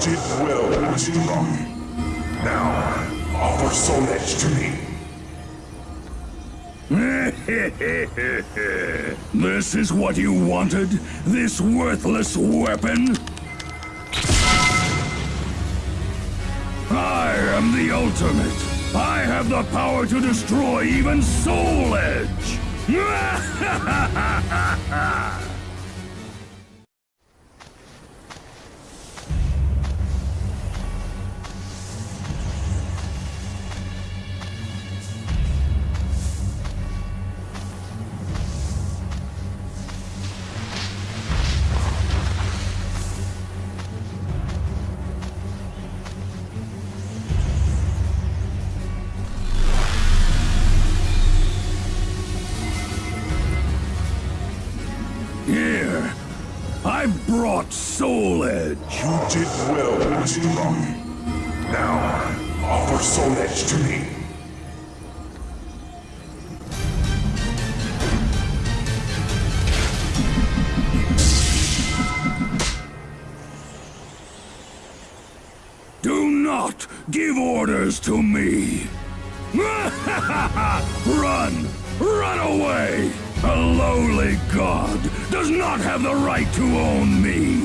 did well, Rocky. Now, offer Soul Edge to me. this is what you wanted? This worthless weapon? I am the ultimate. I have the power to destroy even Soul Edge. Soul Edge to me. Do not give orders to me. Run! Run away! A lowly god does not have the right to own me.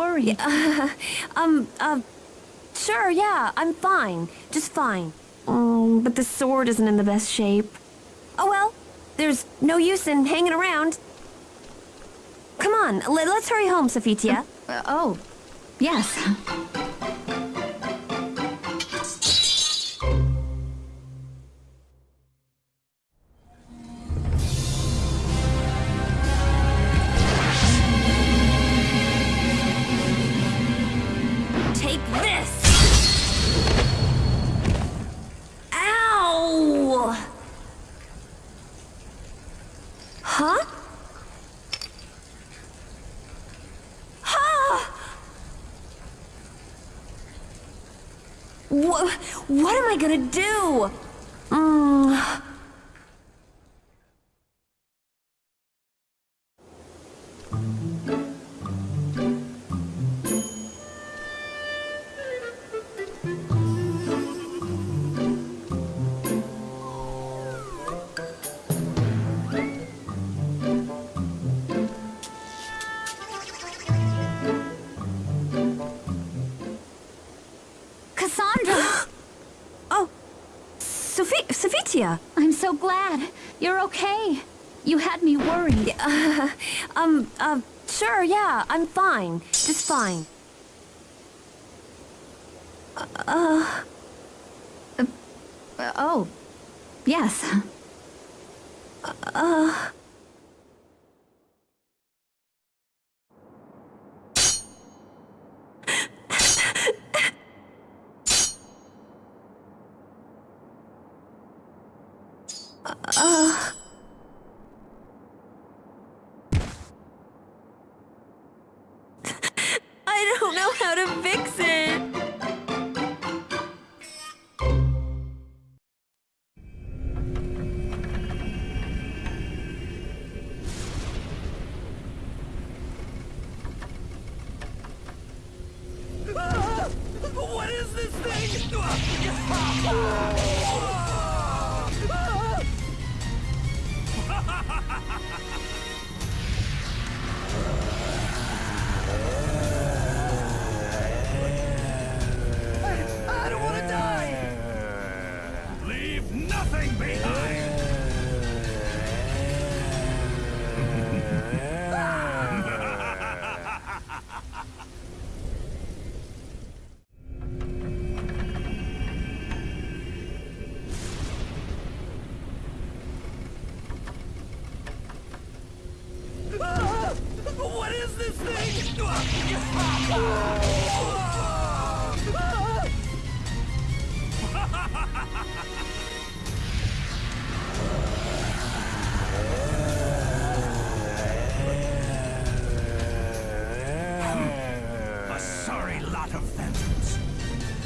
Had me worried. Um, uh, sure, yeah, I'm fine. Just fine. Um, but the sword isn't in the best shape. Oh well, there's no use in hanging around. Come on, let, us hurry home, Sophitia. Uh, oh, yes. Am I gonna do? Sophitia! I'm so glad. You're okay. You had me worried. Uh, um, uh, sure, yeah, I'm fine. Just fine. Uh... Uh, oh, yes. Uh, uh,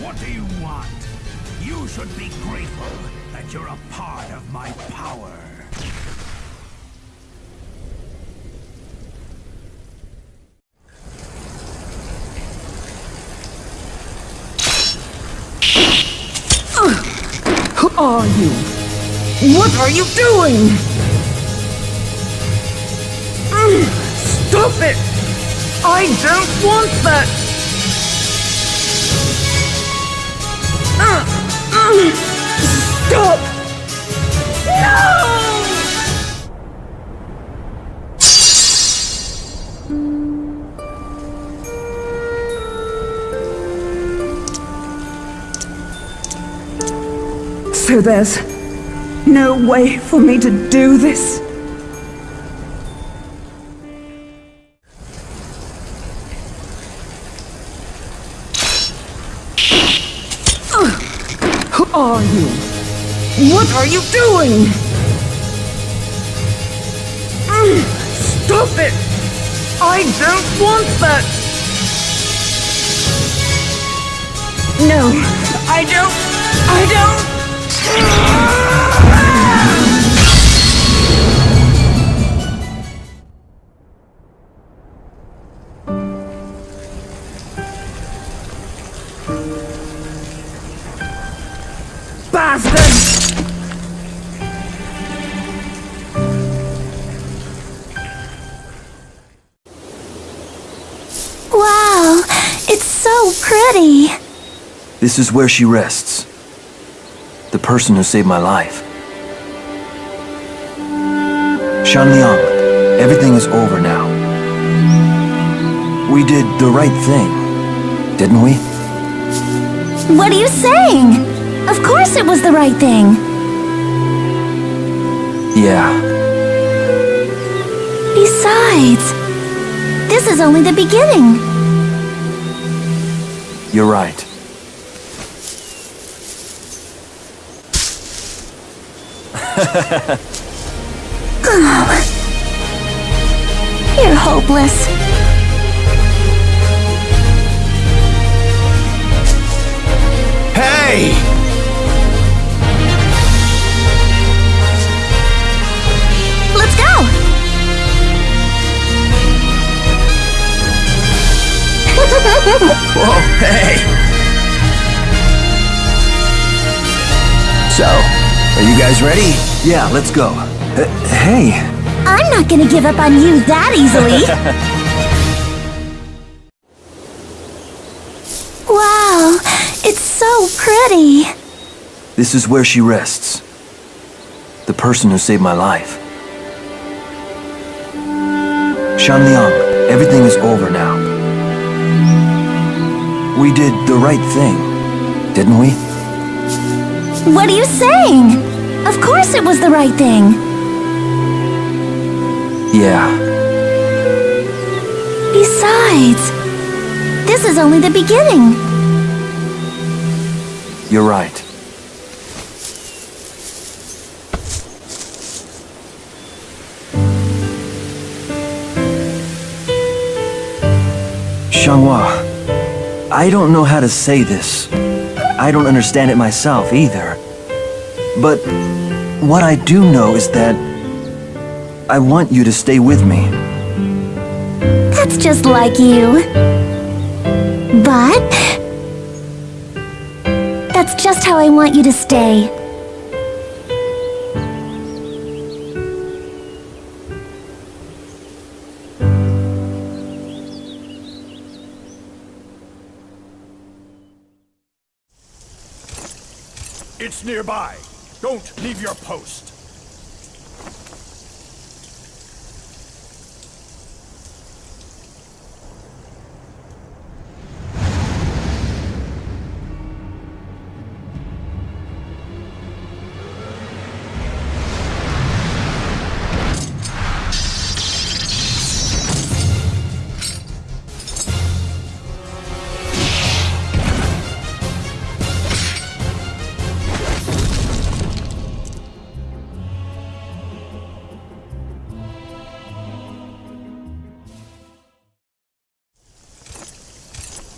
What do you want? You should be grateful that you're a part of my power. Who are you? What are you doing? Stop it! I don't want that! Stop! No! So there's no way for me to do this? Are you doing? Mm, Stop it! I don't want that! No, I don't. I don't. So pretty. This is where she rests. The person who saved my life. Shanliang, everything is over now. We did the right thing, didn't we? What are you saying? Of course it was the right thing. Yeah, Besides, this is only the beginning. You're right. You're hopeless. Hey! Whoa, hey! So, are you guys ready? Yeah, let's go. Uh, hey, I'm not gonna give up on you that easily. wow, it's so pretty. this is where she rests. The person who saved my life. Shanliang, everything is over now. We did the right thing, didn't we? What are you saying? Of course it was the right thing. Yeah, Besides, this is only the beginning. you're right. Xianghua, I don't know how to say this. I don't understand it myself either. But what I do know is that I want you to stay with me. That's just like you. But... That's just how I want you to stay. Nearby. Don't leave your post.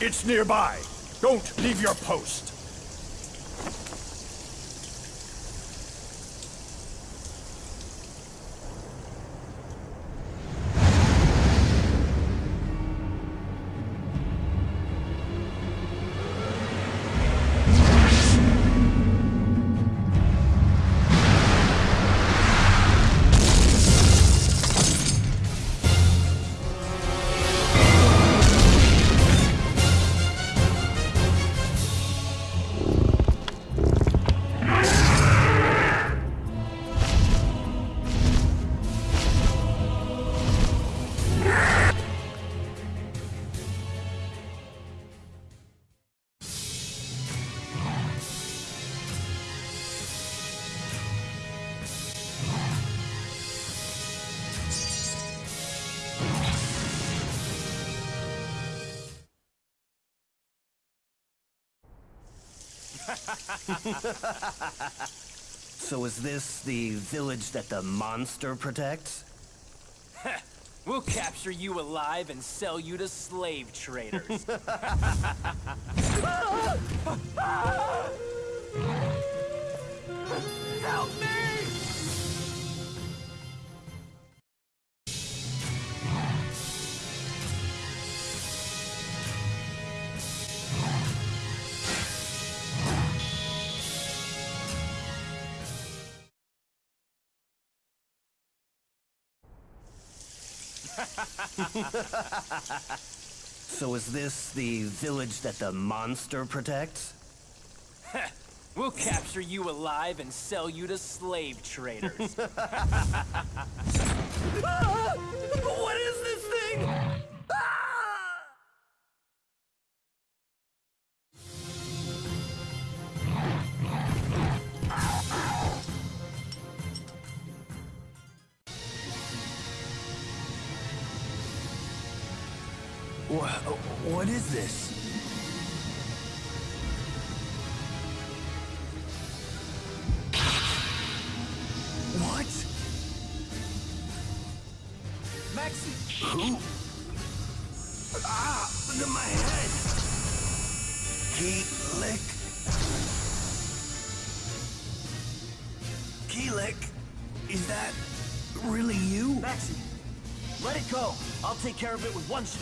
It's nearby. Don't leave your post. So is this the village that the monster protects? We'll capture you alive and sell you to slave traders. So is this the village that the monster protects? We'll capture you alive and sell you to slave traders.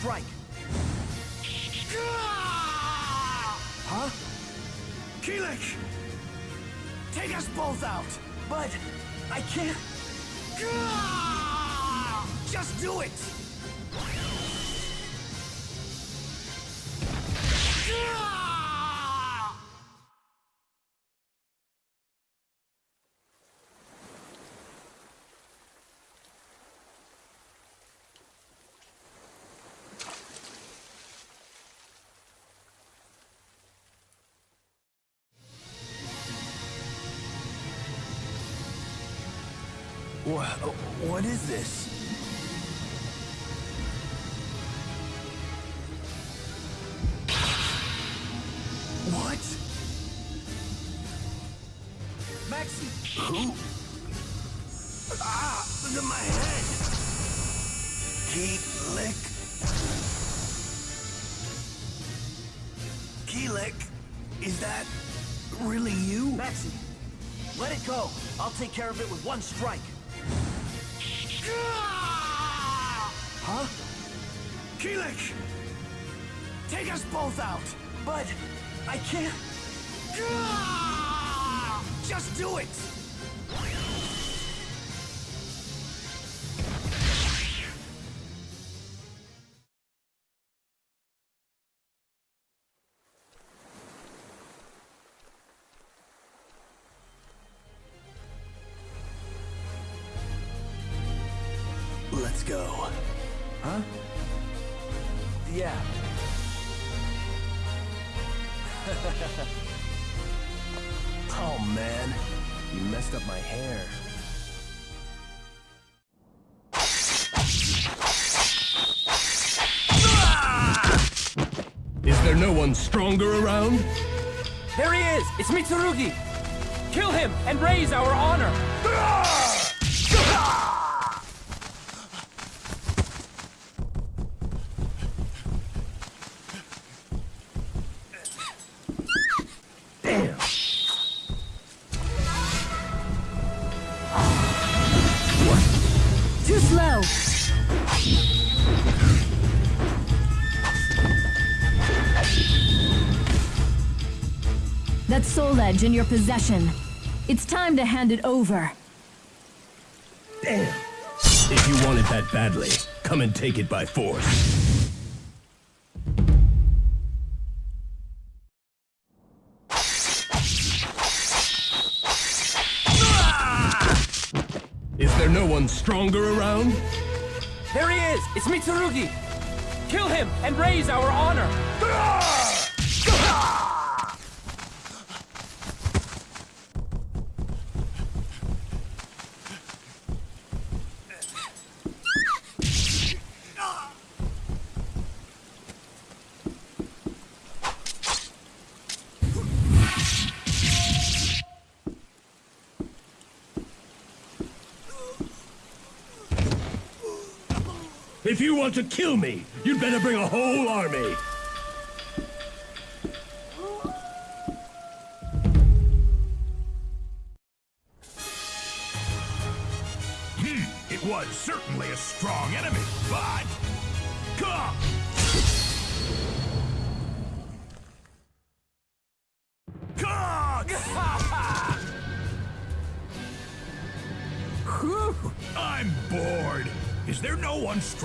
strike. Wha- What is this? What? Maxi, Who? Ah, look at my head. Kilik. Kilik, is that really you? Maxi, let it go. I'll take care of it with one strike. Go. Huh? Yeah. Oh man, you messed up my hair. Is there no one stronger around? There he is! It's Mitsurugi! Kill him and raise our honor! Soul in your possession. It's time to hand it over. Damn. If you want it that badly, come and take it by force. Is there no one stronger around? There he is! It's Mitsurugi! Kill him and raise our honor! If you want to kill me, you'd better bring a whole army.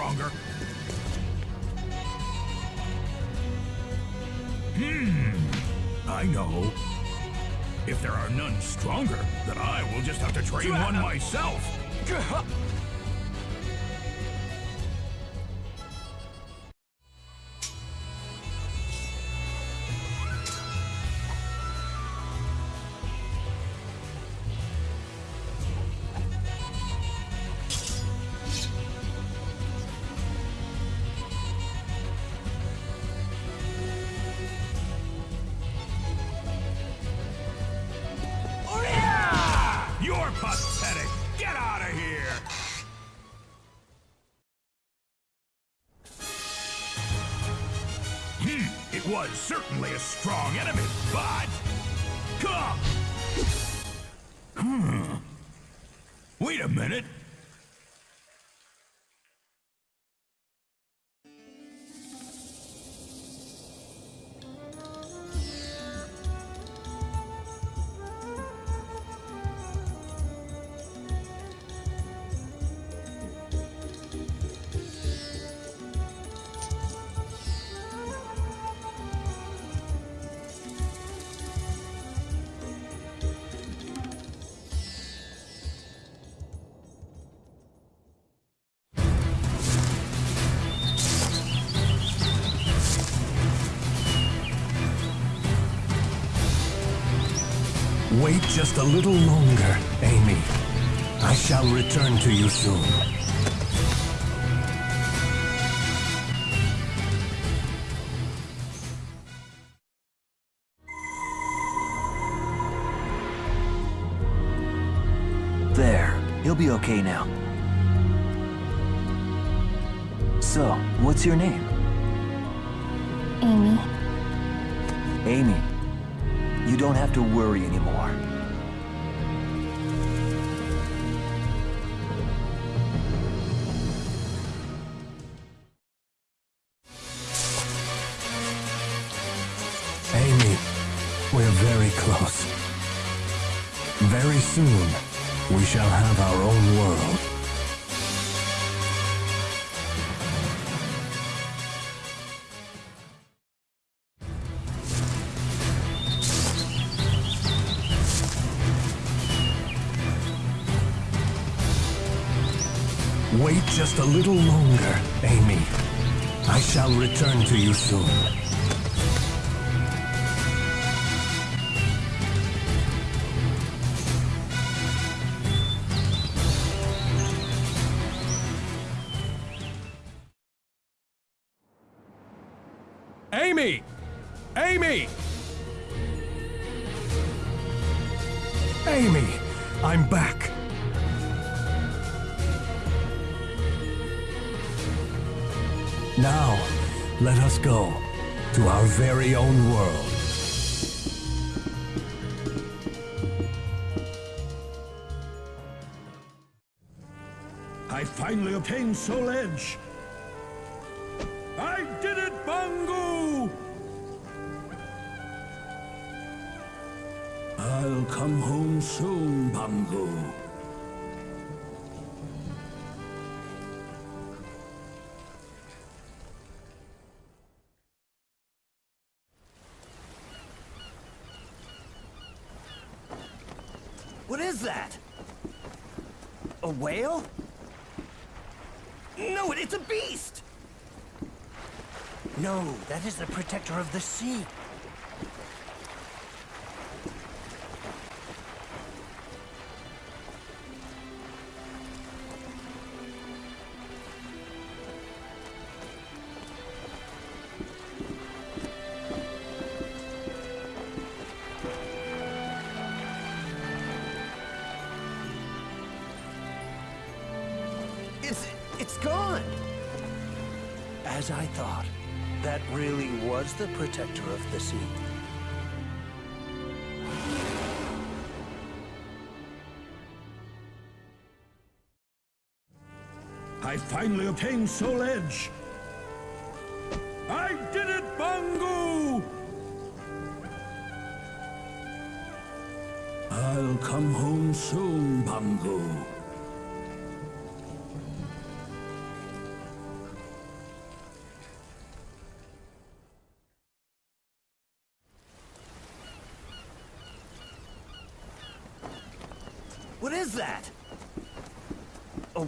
Stronger? Hmm, I know. If there are none stronger, then I will just have to train one myself. Wait just a little longer, Amy. I shall return to you soon. There. He'll be okay now. So, what's your name? Amy. Amy. You don't have to worry anymore. Wait just a little longer, Amy. I shall return to you soon. Soul Edge. I did it, Bangu! I'll come home soon, Bangu. What is that? A whale? No, it- it's a beast! No, that is the protector of the sea. As I thought, that really was the protector of the sea. I finally obtained Soul Edge. I did it, Bangu! I'll come home soon, Bangu.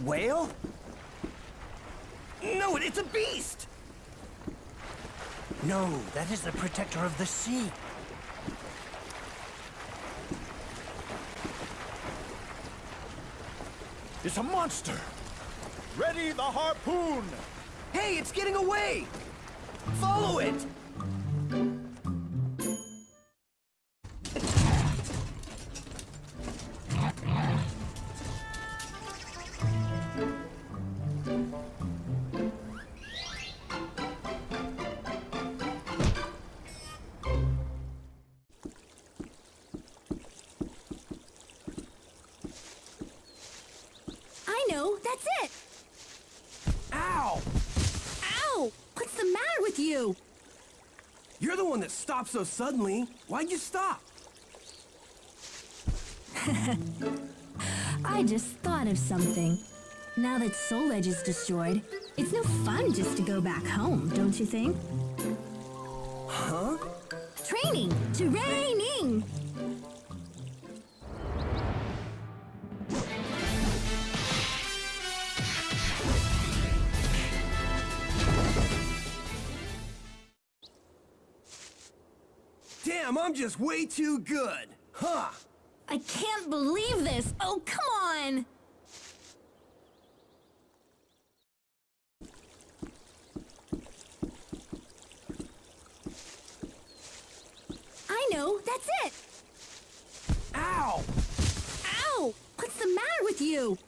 Whale? No, it's a beast! No, that is the protector of the sea. It's a monster! Ready the harpoon! Hey, it's getting away! Follow it! One that stopped so suddenly. Why'd you stop? I just thought of something. Now that Soul Edge is destroyed, it's no fun just to go back home, don't you think? Huh? Training! Training! I'm just way too good. Huh? I can't believe this! Oh, come on! I know, that's it! Ow! Ow! What's the matter with you?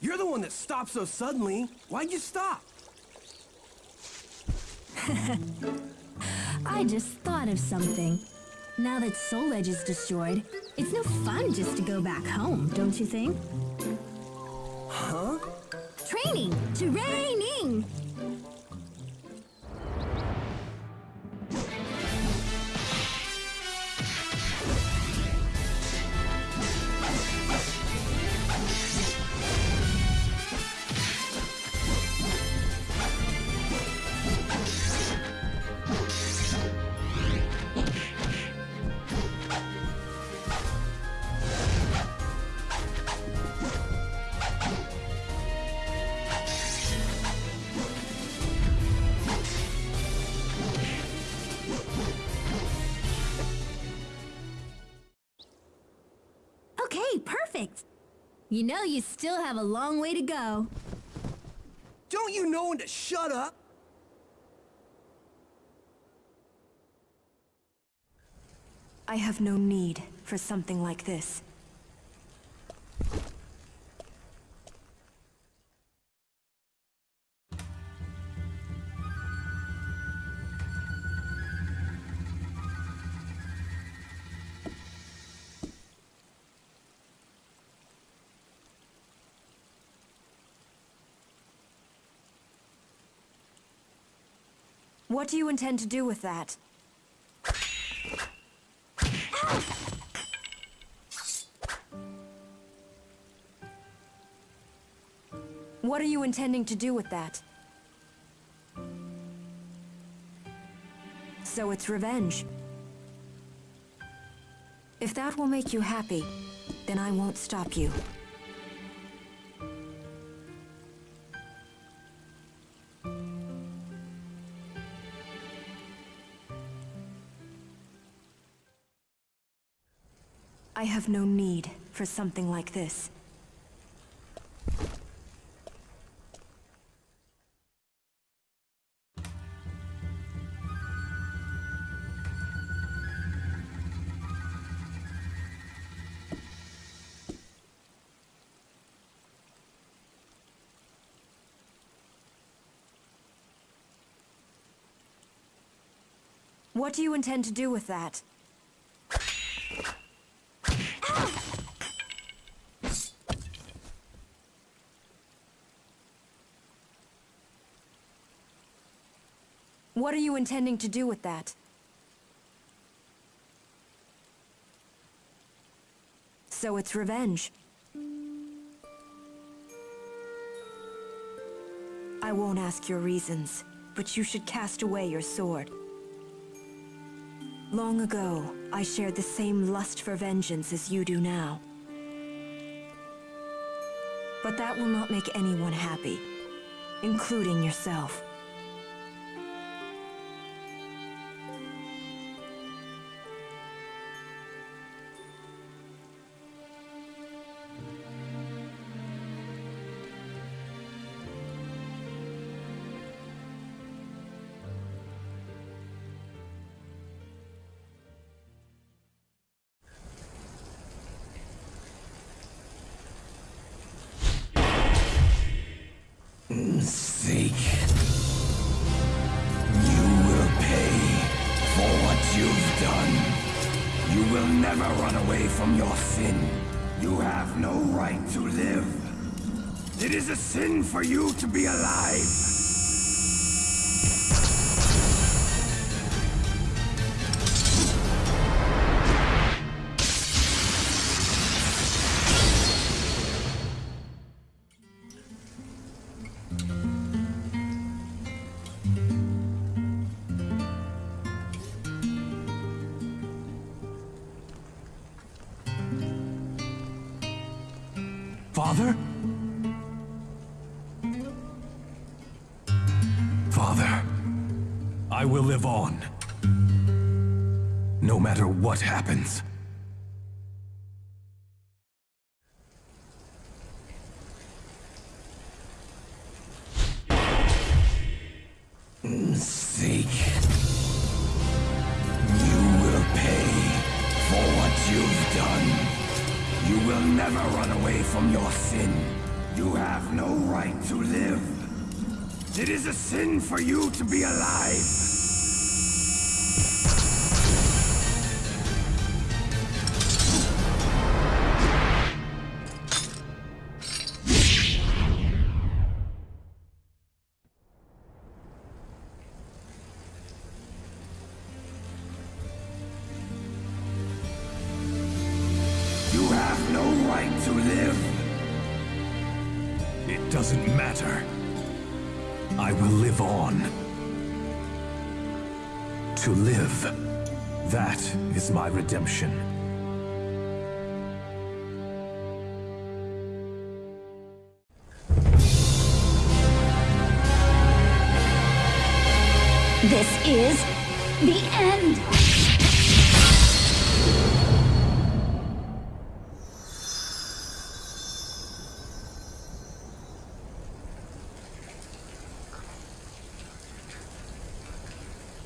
You're the one that stopped so suddenly. Why'd you stop? I just thought of something. Now that Soul Edge is destroyed, it's no fun just to go back home, don't you think? Huh? Training! Training! You know you still have a long way to go. Don't you know when to shut up? I have no need for something like this. What do you intend to do with that? What are you intending to do with that? So it's revenge. If that will make you happy, then I won't stop you. Have no need for something like this. What do you intend to do with that? What are you intending to do with that? So it's revenge. I won't ask your reasons, but you should cast away your sword. Long ago, I shared the same lust for vengeance as you do now. But that will not make anyone happy, including yourself. Is a sin for you to be alive. What happens. Seek. You will pay for what you've done. You will never run away from your sin. You have no right to live. It is a sin for you to be alive. That is my redemption. This is the end.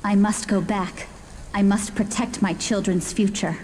I must go back. I must protect my children's future.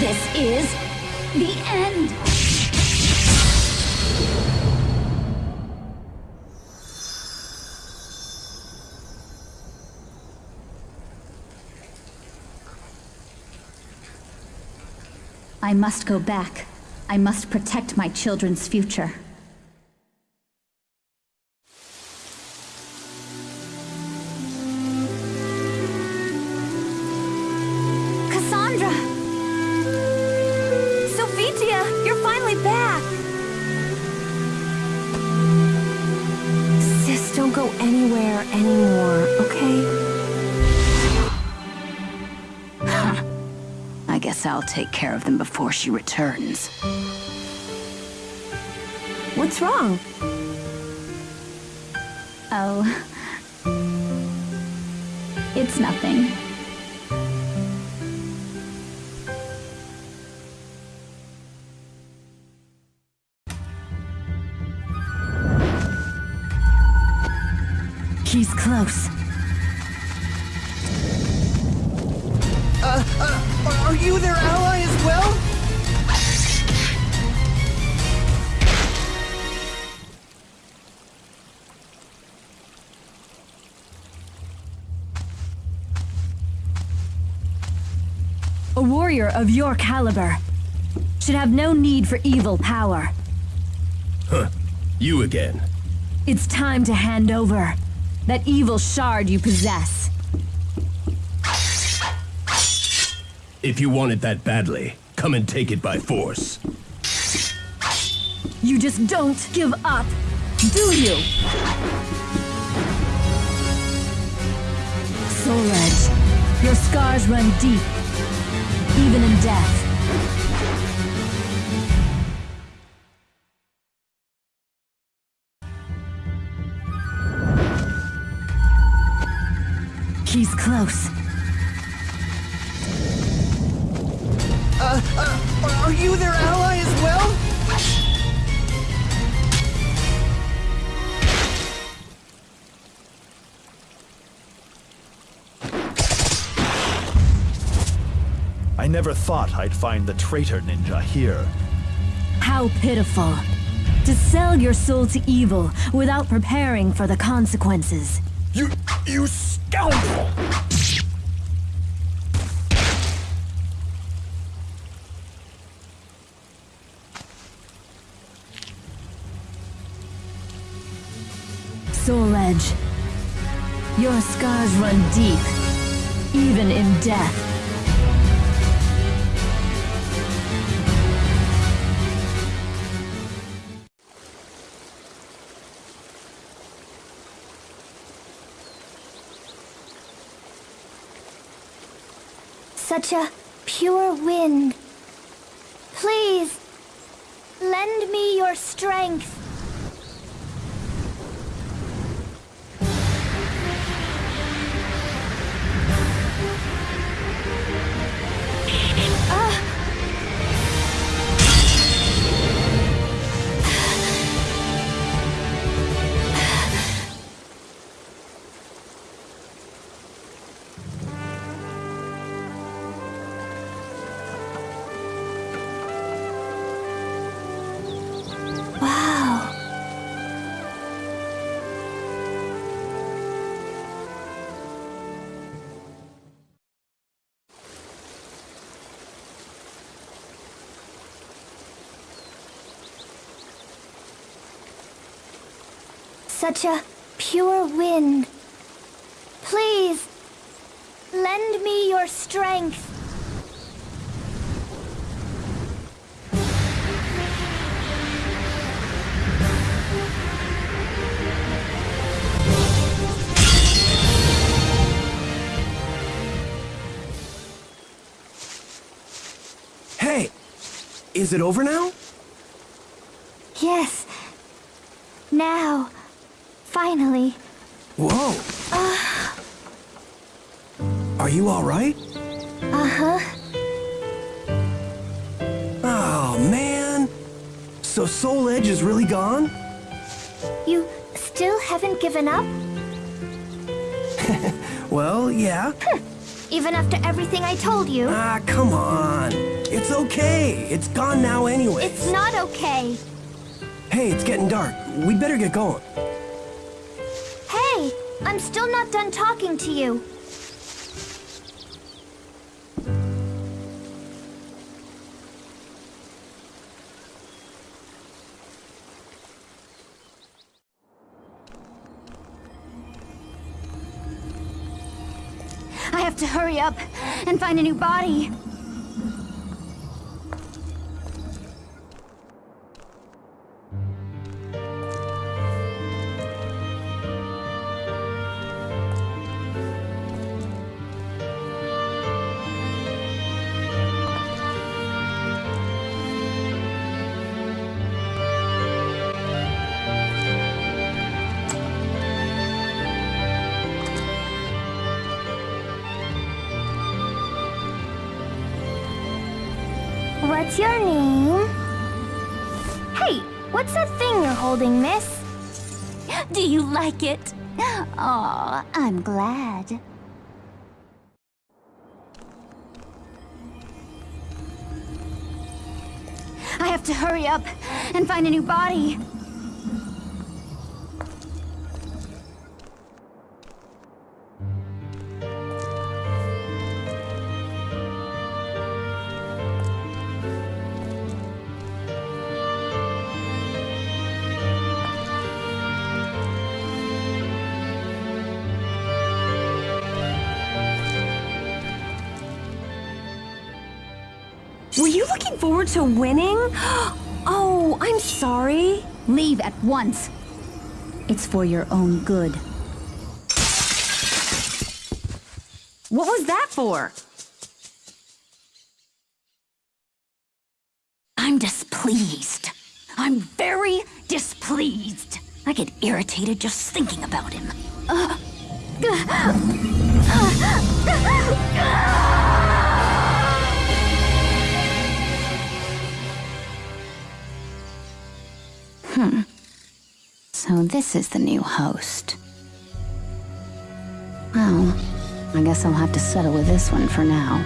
This is the end. I must go back. I must protect my children's future. Take care of them before she returns. What's wrong? Oh. It's nothing. A warrior of your caliber should have no need for evil power. Huh. You again. It's time to hand over that evil shard you possess. If you want it that badly, come and take it by force. You just don't give up, do you? Soul Edge, your scars run deep, even in death. He's close. Uh, uh, are you their ally as well? Never thought I'd find the traitor ninja here. How pitiful. To sell your soul to evil without preparing for the consequences. You... you scoundrel! Soul Edge. Your scars run deep, even in death. Such a pure wind. Please, lend me your strength. Such a pure wind. Please, lend me your strength. Hey! Is it over now? Yes. Now. Finally. Whoa! Are you alright? Uh-huh. Oh, man! So Soul Edge is really gone? You still haven't given up? Well, yeah. Even after everything I told you? Ah, come on. It's okay. It's gone now anyway. It's not okay. Hey, it's getting dark. We better get going. I'm still not done talking to you. I have to hurry up and find a new body. Holding, miss? Do you like it? Oh, I'm glad. I have to hurry up and find a new body. Forward to winning? Oh, I'm sorry. Leave at once. It's for your own good. What was that for? I'm displeased. I'm very displeased. I get irritated just thinking about him. Uh, Hmm. So this is the new host. Well, I guess I'll have to settle with this one for now.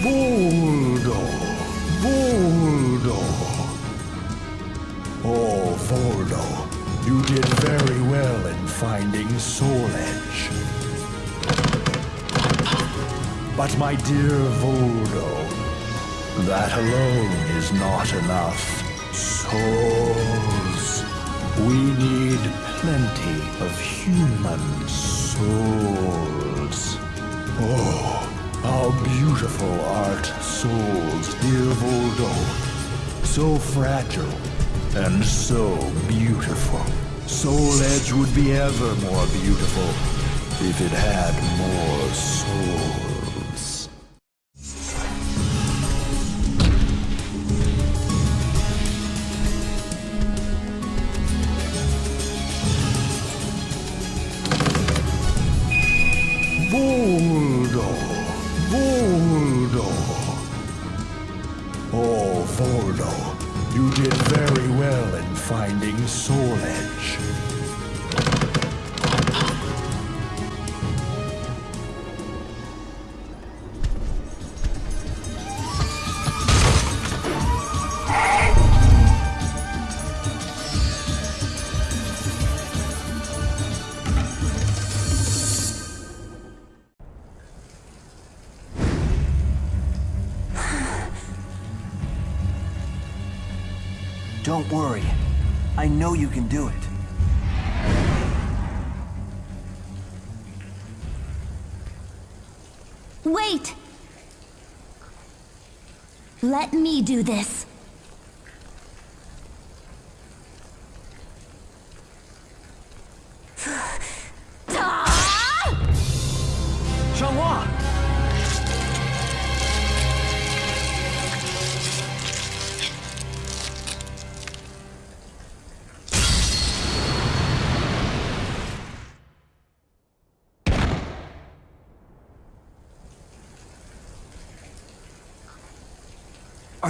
Voldo! Voldo! Oh, Voldo, you did very well in finding Soul Edge. But my dear Voldo, that alone is not enough. Souls. We need plenty of human souls. Oh, how beautiful art souls, dear Voldo. So fragile and so beautiful. Soul Edge would be ever more beautiful if it had more souls. Don't worry. I know you can do it. Wait! Let me do this.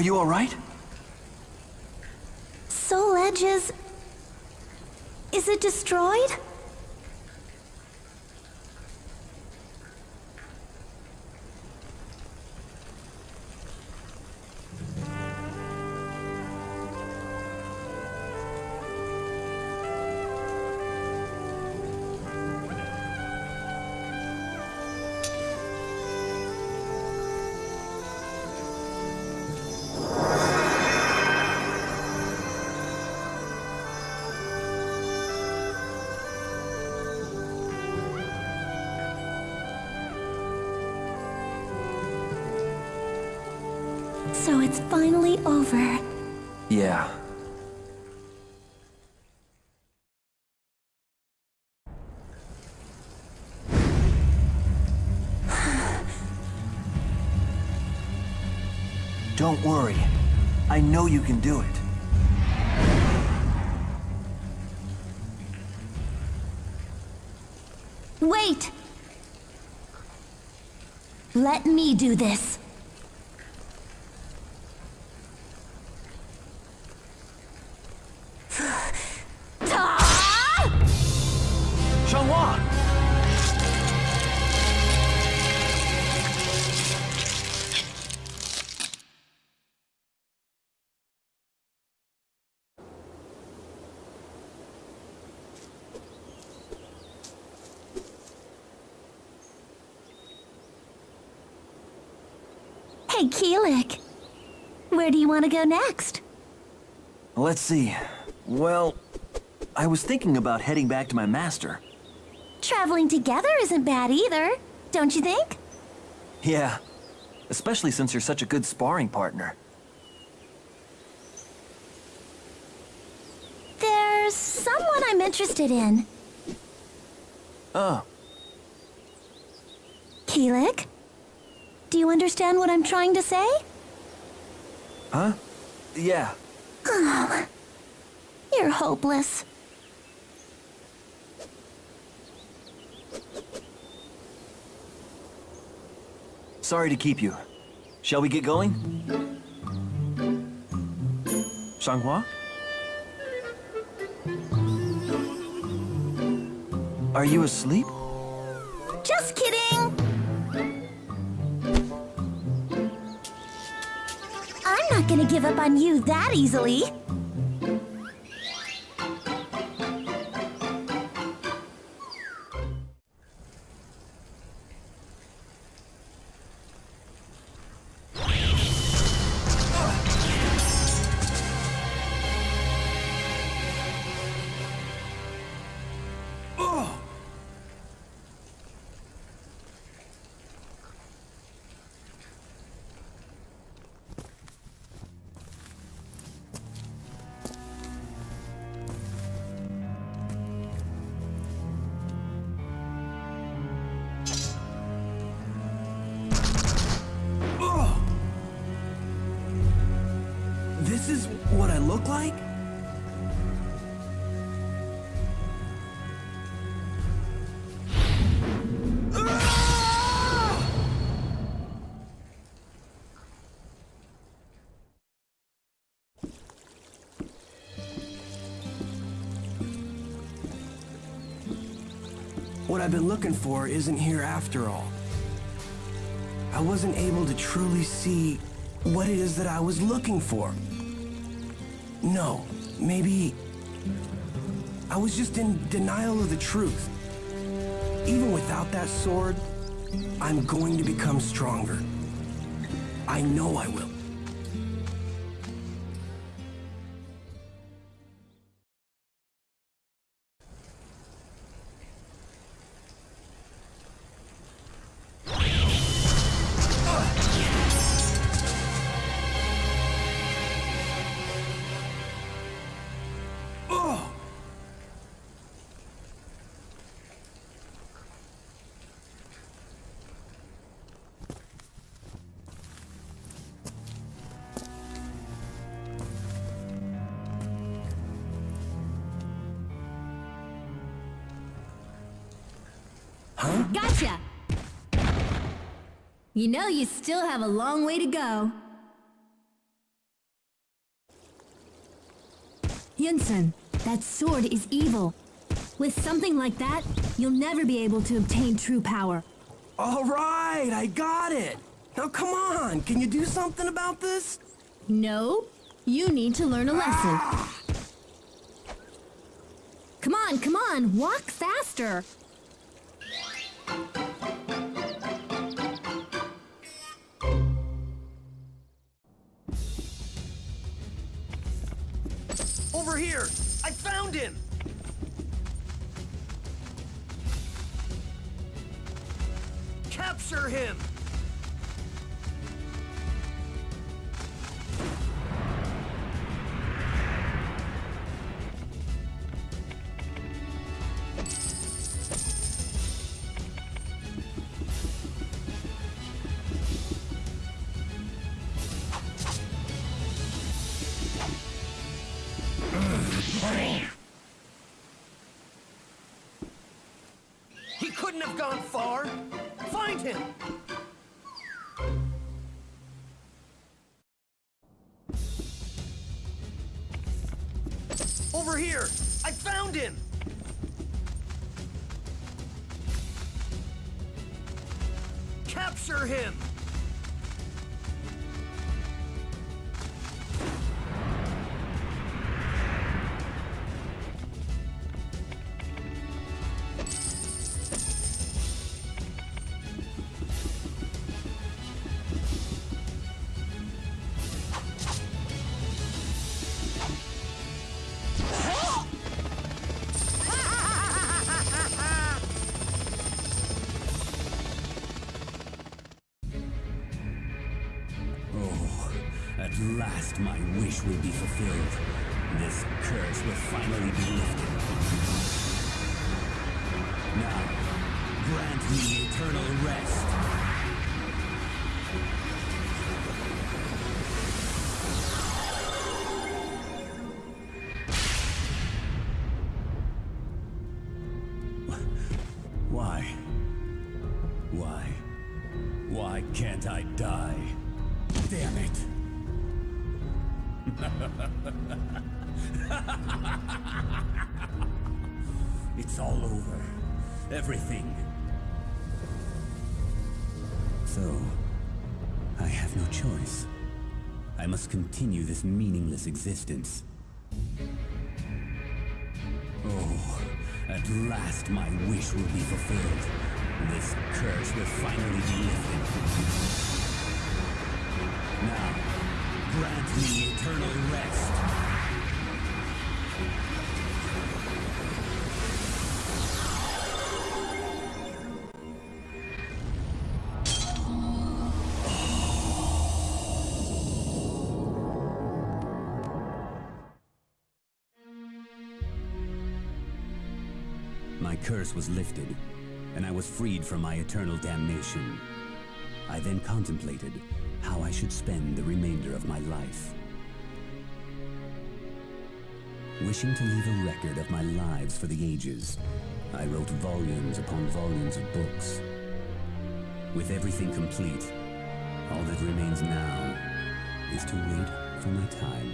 You alright? Soul Edges... Is it destroyed? Yeah. Don't worry. I know you can do it. Wait! Let me do this. Want to go next? Let's see. Well, I was thinking about heading back to my master. Traveling together isn't bad either, don't you think? Yeah, especially since you're such a good sparring partner. There's someone I'm interested in. Oh, Kilik? Do you understand what I'm trying to say? Huh? Yeah. Oh, you're hopeless. Sorry to keep you. Shall we get going? Xianghua? Are you asleep? Just kidding! Gonna give up on you that easily. Been looking for isn't here after all. I wasn't able to truly see what it is that I was looking for. No, maybe I was just in denial of the truth. Even without that sword, I'm going to become stronger. I know I will. You know you still have a long way to go. Yun-seong, that sword is evil. With something like that, you'll never be able to obtain true power. All right, I got it. Now come on, can you do something about this? No, you need to learn a lesson. Ah! Come on, come on, walk faster. Have gone far! Find him! Over here! I found him! Capture him! Wish will be fulfilled. This curse will finally be lifted. Now, grant me eternal rest. Why? Why? Why can't I die? Damn it! it's all over. Everything. So, I have no choice. I must continue this meaningless existence. Oh, at last my wish will be fulfilled. This curse will finally be lifted. Now, grant me eternal rest. My curse was lifted, and I was freed from my eternal damnation. I then contemplated how I should spend the remainder of my life. Wishing to leave a record of my lives for the ages, I wrote volumes upon volumes of books. With everything complete, all that remains now is to wait for my time.